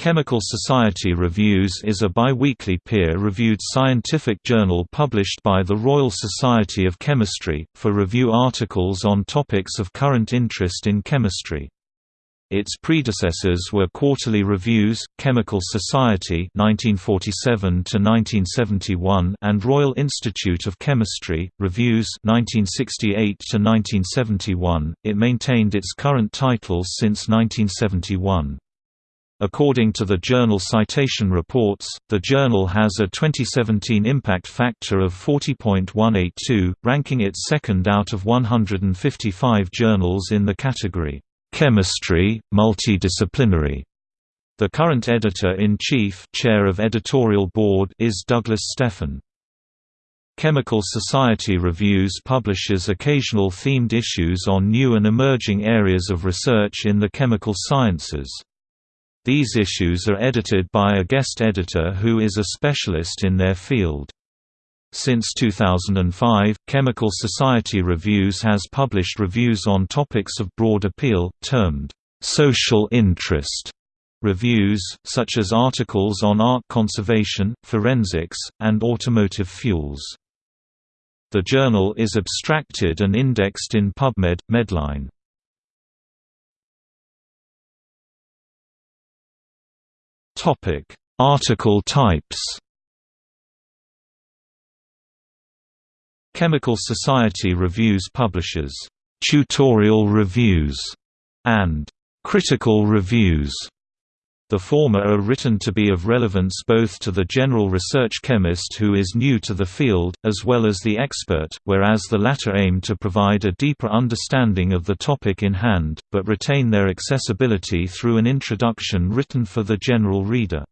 Chemical Society Reviews is a bi-weekly peer-reviewed scientific journal published by the Royal Society of Chemistry, for review articles on topics of current interest in chemistry. Its predecessors were Quarterly Reviews, Chemical Society 1947 and Royal Institute of Chemistry, Reviews 1968 It maintained its current titles since 1971. According to the journal Citation Reports, the journal has a 2017 impact factor of 40.182, ranking it second out of 155 journals in the category, "'Chemistry, Multidisciplinary". The current editor-in-chief chair of editorial board is Douglas Stephan. Chemical Society Reviews publishes occasional themed issues on new and emerging areas of research in the chemical sciences. These issues are edited by a guest editor who is a specialist in their field. Since 2005, Chemical Society Reviews has published reviews on topics of broad appeal, termed social interest reviews, such as articles on art conservation, forensics, and automotive fuels. The journal is abstracted and indexed in PubMed, Medline. Topic: Article types. Chemical Society Reviews publishes tutorial reviews. And critical reviews the former are written to be of relevance both to the general research chemist who is new to the field, as well as the expert, whereas the latter aim to provide a deeper understanding of the topic in hand, but retain their accessibility through an introduction written for the general reader.